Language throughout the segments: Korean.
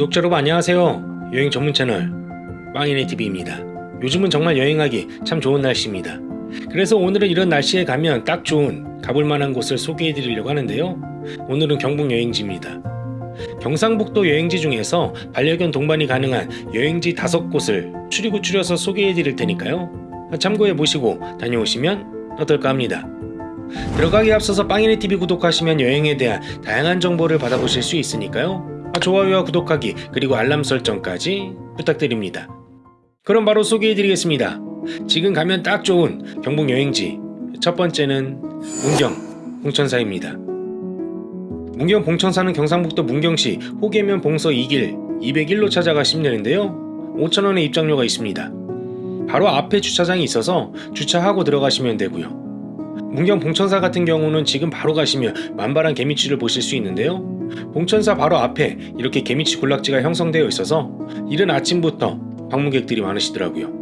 구독자 여러분 안녕하세요. 여행 전문 채널 빵이네 TV입니다. 요즘은 정말 여행하기 참 좋은 날씨입니다. 그래서 오늘은 이런 날씨에 가면 딱 좋은 가볼 만한 곳을 소개해 드리려고 하는데요. 오늘은 경북 여행지입니다. 경상북도 여행지 중에서 반려견 동반이 가능한 여행지 다섯 곳을 추리고 추려서 소개해 드릴 테니까요. 참고해 보시고 다녀오시면 어떨까 합니다. 들어가기 앞서서 빵이네 TV 구독하시면 여행에 대한 다양한 정보를 받아보실 수 있으니까요. 아, 좋아요와 구독하기 그리고 알람 설정까지 부탁드립니다. 그럼 바로 소개해드리겠습니다. 지금 가면 딱 좋은 경북 여행지 첫 번째는 문경 봉천사입니다. 문경 봉천사는 경상북도 문경시 호계면 봉서 2길 201로 찾아가시면 되는데요. 5천원의 입장료가 있습니다. 바로 앞에 주차장이 있어서 주차하고 들어가시면 되고요. 문경 봉천사 같은 경우는 지금 바로 가시면 만발한 개미치를 보실 수 있는데요. 봉천사 바로 앞에 이렇게 개미치 군락지가 형성되어 있어서 이른 아침부터 방문객들이 많으시더라고요.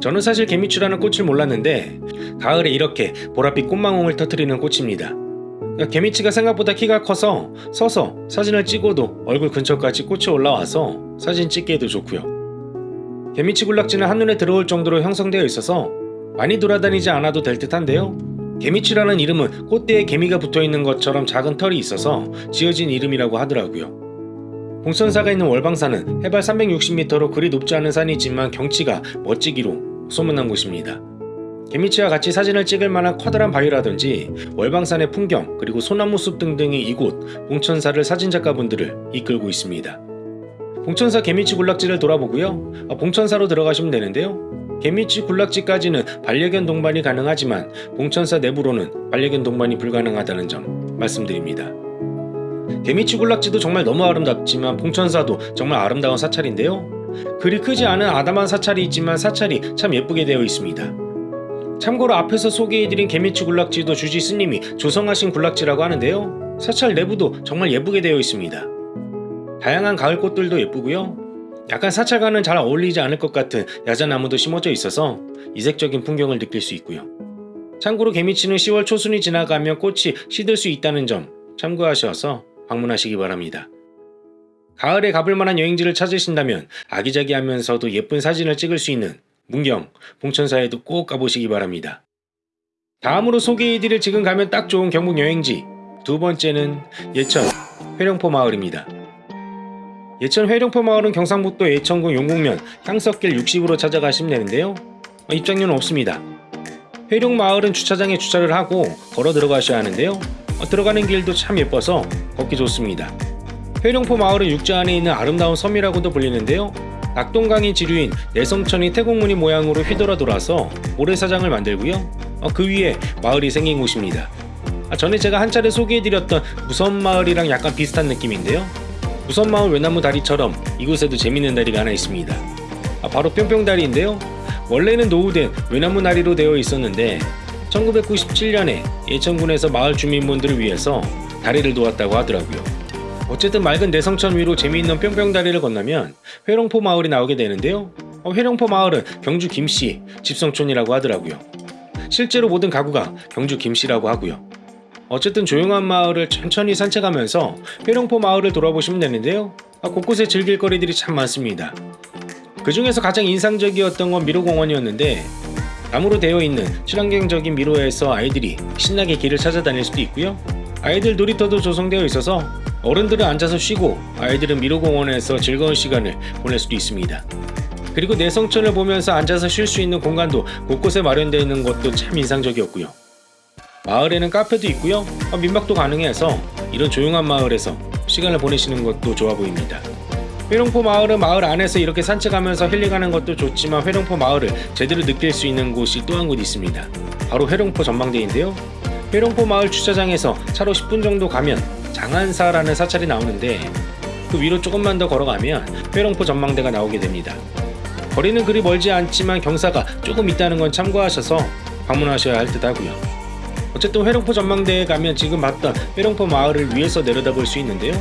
저는 사실 개미치라는 꽃을 몰랐는데 가을에 이렇게 보랏빛 꽃망울을 터트리는 꽃입니다. 개미치가 생각보다 키가 커서 서서 사진을 찍어도 얼굴 근처까지 꽃이 올라와서 사진 찍기에도 좋고요. 개미치 군락지는 한눈에 들어올 정도로 형성되어 있어서 많이 돌아다니지 않아도 될 듯한데요. 개미치라는 이름은 꽃대에 개미가 붙어있는 것처럼 작은 털이 있어서 지어진 이름이라고 하더라고요. 봉천사가 있는 월방산은 해발 360m로 그리 높지 않은 산이지만 경치가 멋지기로 소문난 곳입니다. 개미치와 같이 사진을 찍을 만한 커다란 바위라든지 월방산의 풍경 그리고 소나무 숲 등등이 이곳 봉천사를 사진작가분들을 이끌고 있습니다. 봉천사 개미치 군락지를 돌아보고요. 아, 봉천사로 들어가시면 되는데요. 개미치 군락지까지는 반려견 동반이 가능하지만 봉천사 내부로는 반려견 동반이 불가능하다는 점 말씀드립니다. 개미치 군락지도 정말 너무 아름답지만 봉천사도 정말 아름다운 사찰인데요. 그리 크지 않은 아담한 사찰이 있지만 사찰이 참 예쁘게 되어 있습니다. 참고로 앞에서 소개해드린 개미치 군락지도 주지 스님이 조성하신 군락지라고 하는데요. 사찰 내부도 정말 예쁘게 되어 있습니다. 다양한 가을 꽃들도 예쁘고요. 약간 사찰과는 잘 어울리지 않을 것 같은 야자나무도 심어져 있어서 이색적인 풍경을 느낄 수 있고요. 참고로 개미치는 10월 초순이 지나가면 꽃이 시들 수 있다는 점 참고하셔서 방문하시기 바랍니다. 가을에 가볼 만한 여행지를 찾으신다면 아기자기하면서도 예쁜 사진을 찍을 수 있는 문경, 봉천사에도 꼭 가보시기 바랍니다. 다음으로 소개해드릴 지금 가면 딱 좋은 경북 여행지 두 번째는 예천 회령포 마을입니다. 예천 회령포 마을은 경상북도 예천군 용국면 향석길 60으로 찾아가시면 되는데요. 어, 입장료는 없습니다. 회룡 마을은 주차장에 주차를 하고 걸어 들어가셔야 하는데요. 어, 들어가는 길도 참 예뻐서 걷기 좋습니다. 회룡포 마을은 육지 안에 있는 아름다운 섬이라고도 불리는데요. 낙동강이 지류인 내성천이 태국무늬 모양으로 휘돌아 돌아서 모래사장을 만들고요. 어, 그 위에 마을이 생긴 곳입니다. 아, 전에 제가 한 차례 소개해드렸던 무선 마을이랑 약간 비슷한 느낌인데요. 무선마을 외나무 다리처럼 이곳에도 재밌는 다리가 하나 있습니다. 아, 바로 뿅뿅다리인데요. 원래는 노후된 외나무 다리로 되어 있었는데 1997년에 예천군에서 마을 주민분들을 위해서 다리를 놓았다고 하더라고요. 어쨌든 맑은 내성천 위로 재미있는 뿅뿅다리를 건너면 회룡포 마을이 나오게 되는데요. 어, 회룡포 마을은 경주 김씨 집성촌이라고 하더라고요. 실제로 모든 가구가 경주 김씨라고 하고요. 어쨌든 조용한 마을을 천천히 산책하면서 회룡포 마을을 돌아보시면 되는데요. 아, 곳곳에 즐길 거리들이 참 많습니다. 그 중에서 가장 인상적이었던 건 미로공원이었는데 나무로 되어 있는 친환경적인 미로에서 아이들이 신나게 길을 찾아다닐 수도 있고요. 아이들 놀이터도 조성되어 있어서 어른들은 앉아서 쉬고 아이들은 미로공원에서 즐거운 시간을 보낼 수도 있습니다. 그리고 내성천을 보면서 앉아서 쉴 수 있는 공간도 곳곳에 마련되어 있는 것도 참 인상적이었고요. 마을에는 카페도 있고요. 민박도 가능해서 이런 조용한 마을에서 시간을 보내시는 것도 좋아 보입니다. 회룡포 마을은 마을 안에서 이렇게 산책하면서 힐링하는 것도 좋지만 회룡포 마을을 제대로 느낄 수 있는 곳이 또 한 곳 있습니다. 바로 회룡포 전망대인데요. 회룡포 마을 주차장에서 차로 10분 정도 가면 장안사라는 사찰이 나오는데 그 위로 조금만 더 걸어가면 회룡포 전망대가 나오게 됩니다. 거리는 그리 멀지 않지만 경사가 조금 있다는 건 참고하셔서 방문하셔야 할 듯 하고요. 어쨌든 회룡포 전망대에 가면 지금 봤던 회룡포 마을을 위에서 내려다볼 수 있는데요.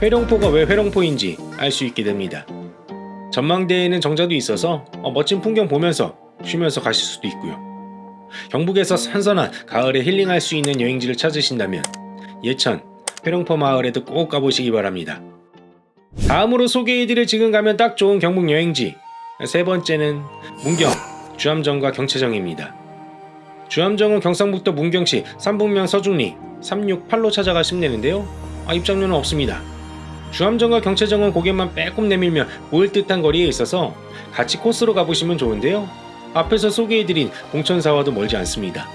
회룡포가 왜 회룡포인지 알 수 있게 됩니다. 전망대에는 정자도 있어서 어, 멋진 풍경 보면서 쉬면서 가실 수도 있고요. 경북에서 선선한 가을에 힐링할 수 있는 여행지를 찾으신다면 예천 회룡포 마을에도 꼭 가보시기 바랍니다. 다음으로 소개해드릴 지금 가면 딱 좋은 경북 여행지 세 번째는 문경 주암정과 경채정입니다. 주암정은 경상북도 문경시 삼북면 서중리 368로 찾아가시면 되는데요. 아, 입장료는 없습니다. 주암정과 경채정은 고개만 빼꼼 내밀며 보일 듯한 거리에 있어서 같이 코스로 가보시면 좋은데요. 앞에서 소개해드린 봉천사와도 멀지 않습니다.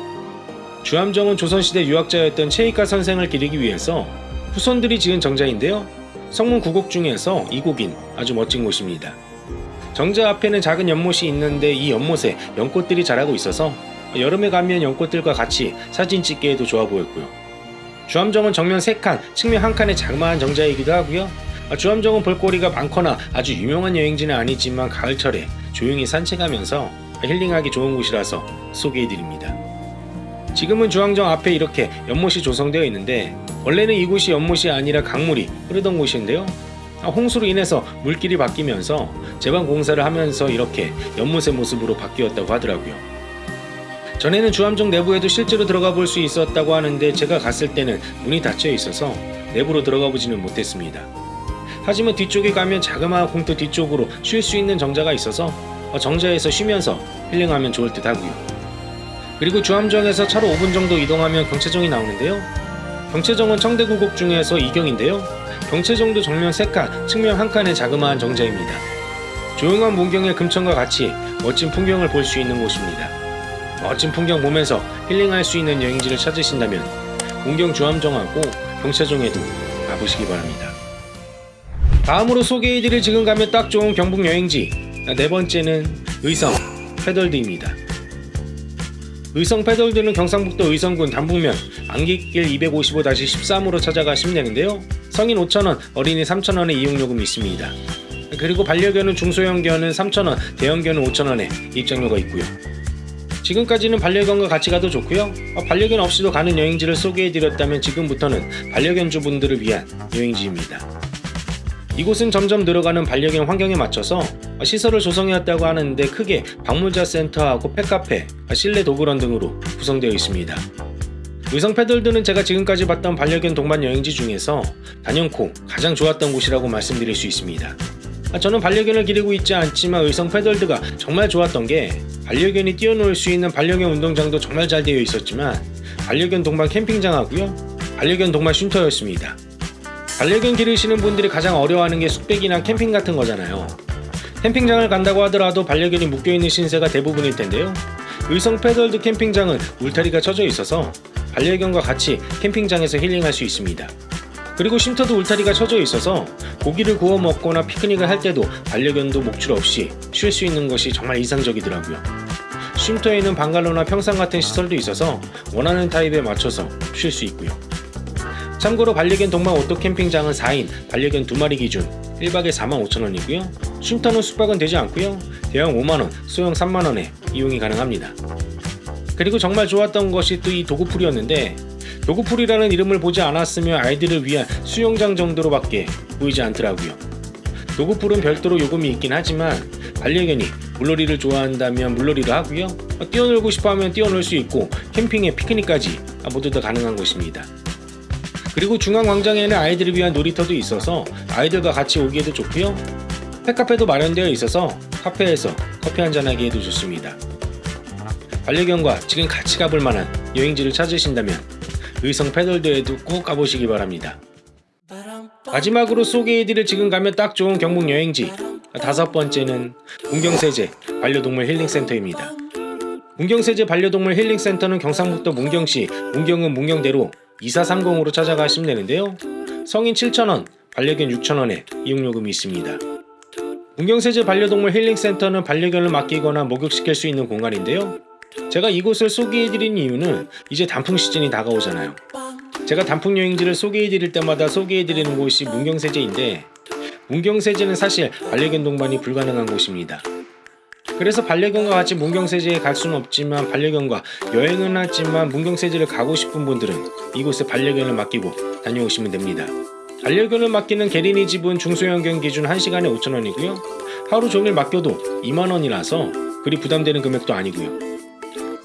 주암정은 조선시대 유학자였던 체이카 선생을 기리기 위해서 후손들이 지은 정자인데요. 성문 구곡 중에서 이 곡인 아주 멋진 곳입니다. 정자 앞에는 작은 연못이 있는데 이 연못에 연꽃들이 자라고 있어서 여름에 가면 연꽃들과 같이 사진 찍기에도 좋아 보였고요. 주암정은 정면 3칸, 측면 1칸의 자그마한 정자이기도 하고요. 주암정은 볼거리가 많거나 아주 유명한 여행지는 아니지만 가을철에 조용히 산책하면서 힐링하기 좋은 곳이라서 소개해드립니다. 지금은 주항정 앞에 이렇게 연못이 조성되어 있는데 원래는 이곳이 연못이 아니라 강물이 흐르던 곳인데요. 아, 홍수로 인해서 물길이 바뀌면서 제방 공사를 하면서 이렇게 연못의 모습으로 바뀌었다고 하더라고요. 전에는 주암정 내부에도 실제로 들어가 볼 수 있었다고 하는데 제가 갔을 때는 문이 닫혀 있어서 내부로 들어가 보지는 못했습니다. 하지만 뒤쪽에 가면 자그마한 공터 뒤쪽으로 쉴 수 있는 정자가 있어서 어, 정자에서 쉬면서 힐링하면 좋을 듯 하고요. 그리고 주암정에서 차로 5분 정도 이동하면 경채정이 나오는데요. 경채정은 청대구곡 중에서 이경인데요. 경채정도 정면 3칸, 측면 1칸의 자그마한 정자입니다. 조용한 문경의 금천과 같이 멋진 풍경을 볼 수 있는 곳입니다. 멋진 풍경 보면서 힐링할 수 있는 여행지를 찾으신다면 문경 주암정하고 경채정에도 가보시기 바랍니다. 다음으로 소개해드릴 지금 가면 딱 좋은 경북 여행지 네 번째는 의성 패덜드입니다. 의성 패덜드는 경상북도 의성군 단북면 안기길 255-13으로 찾아가시면 되는데요. 성인 5,000원, 어린이 3,000원의 이용요금이 있습니다. 그리고 반려견은 중소형견은 3,000원, 대형견은 5,000원에 입장료가 있고요. 지금까지는 반려견과 같이 가도 좋고요. 어, 반려견 없이도 가는 여행지를 소개해드렸다면 지금부터는 반려견 주분들을 위한 여행지입니다. 이곳은 점점 늘어가는 반려견 환경에 맞춰서 시설을 조성해왔다고 하는데 크게 방문자 센터하고 펫카페, 실내 도그런 등으로 구성되어 있습니다. 의성 패들드는 제가 지금까지 봤던 반려견 동반 여행지 중에서 단연코 가장 좋았던 곳이라고 말씀드릴 수 있습니다. 저는 반려견을 기르고 있지 않지만 의성 패들드가 정말 좋았던 게 반려견이 뛰어놀 수 있는 반려견 운동장도 정말 잘 되어 있었지만 반려견 동반 캠핑장하고요 반려견 동반 쉼터였습니다. 반려견 기르시는 분들이 가장 어려워하는 게 숙백이나 캠핑 같은 거잖아요. 캠핑장을 간다고 하더라도 반려견이 묶여있는 신세가 대부분일 텐데요. 의성 패덜드 캠핑장은 울타리가 쳐져 있어서 반려견과 같이 캠핑장에서 힐링할 수 있습니다. 그리고 쉼터도 울타리가 쳐져 있어서 고기를 구워 먹거나 피크닉을 할 때도 반려견도 목줄 없이 쉴 수 있는 것이 정말 이상적이더라고요. 쉼터에는 방갈로나 평상 같은 시설도 있어서 원하는 타입에 맞춰서 쉴 수 있고요. 참고로 반려견 동반 오토 캠핑장은 4인 반려견 2마리 기준 1박에 45,000원이고요. 쉼터는 숙박은 되지 않고요. 대형 5만원, 소형 3만원에 이용이 가능합니다. 그리고 정말 좋았던 것이 또 이 dog pool이었는데 dog pool이라는 이름을 보지 않았으면 아이들을 위한 수영장 정도로밖에 보이지 않더라고요. dog pool은 별도로 요금이 있긴 하지만 반려견이 물놀이를 좋아한다면 물놀이를 하고요. 뛰어놀고 싶어하면 뛰어놀 수 있고 캠핑에 피크닉까지 모두 다 가능한 곳입니다. 그리고 중앙광장에는 아이들을 위한 놀이터도 있어서 아이들과 같이 오기에도 좋고요. 펫카페도 마련되어 있어서 카페에서 커피 한잔하기에도 좋습니다. 반려견과 지금 같이 가볼 만한 여행지를 찾으신다면 의성 패널드에도 꼭 가보시기 바랍니다. 마지막으로 소개해드릴 지금 가면 딱 좋은 경북 여행지 다섯 번째는 문경세제 반려동물 힐링센터입니다. 문경세제 반려동물 힐링센터는 경상북도 문경시 문경은 문경대로 2430으로 찾아가 시면 되는데요. 성인 7,000원, 반려견 6,000원에 이용요금이 있습니다. 문경세제 반려동물 힐링센터는 반려견을 맡기거나 목욕시킬 수 있는 공간인데요. 제가 이곳을 소개해드린 이유는 이제 단풍 시즌이 다가오잖아요. 제가 단풍 여행지를 소개해드릴 때마다 소개해드리는 곳이 문경세제인데 문경세제는 사실 반려견 동반이 불가능한 곳입니다. 그래서 반려견과 같이 문경세제에 갈 수는 없지만 반려견과 여행은 하지만 문경세제를 가고 싶은 분들은 이곳에 반려견을 맡기고 다녀오시면 됩니다. 반려견을 맡기는 게리니 집은 중소형견 기준 1시간에 5천원이고요. 하루 종일 맡겨도 2만원이라서 그리 부담되는 금액도 아니고요.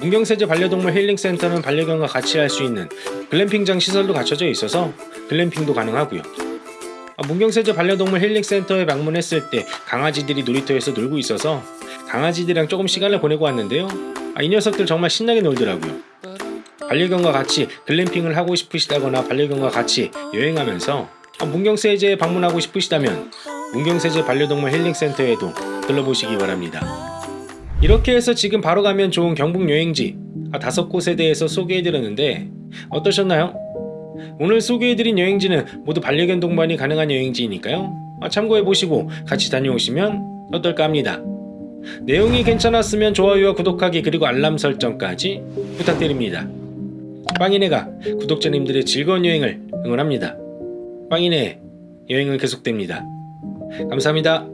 문경세제 반려동물 힐링센터는 반려견과 같이 할 수 있는 글램핑장 시설도 갖춰져 있어서 글램핑도 가능하고요. 아, 문경세제 반려동물 힐링센터에 방문했을 때 강아지들이 놀이터에서 놀고 있어서 강아지들이랑 조금 시간을 보내고 왔는데요. 아, 이 녀석들 정말 신나게 놀더라고요. 반려견과 같이 글램핑을 하고 싶으시다거나 반려견과 같이 여행하면서 아, 문경세제에 방문하고 싶으시다면 문경세제 반려동물 힐링센터에도 들러보시기 바랍니다. 이렇게 해서 지금 바로 가면 좋은 경북 여행지 아, 다섯 곳에 대해서 소개해드렸는데 어떠셨나요? 오늘 소개해드린 여행지는 모두 반려견 동반이 가능한 여행지이니까요. 아, 참고해보시고 같이 다녀오시면 어떨까 합니다. 내용이 괜찮았으면 좋아요와 구독하기 그리고 알람 설정까지 부탁드립니다. 빵이네가 구독자님들의 즐거운 여행을 응원합니다. 빵이네 여행은 계속됩니다. 감사합니다.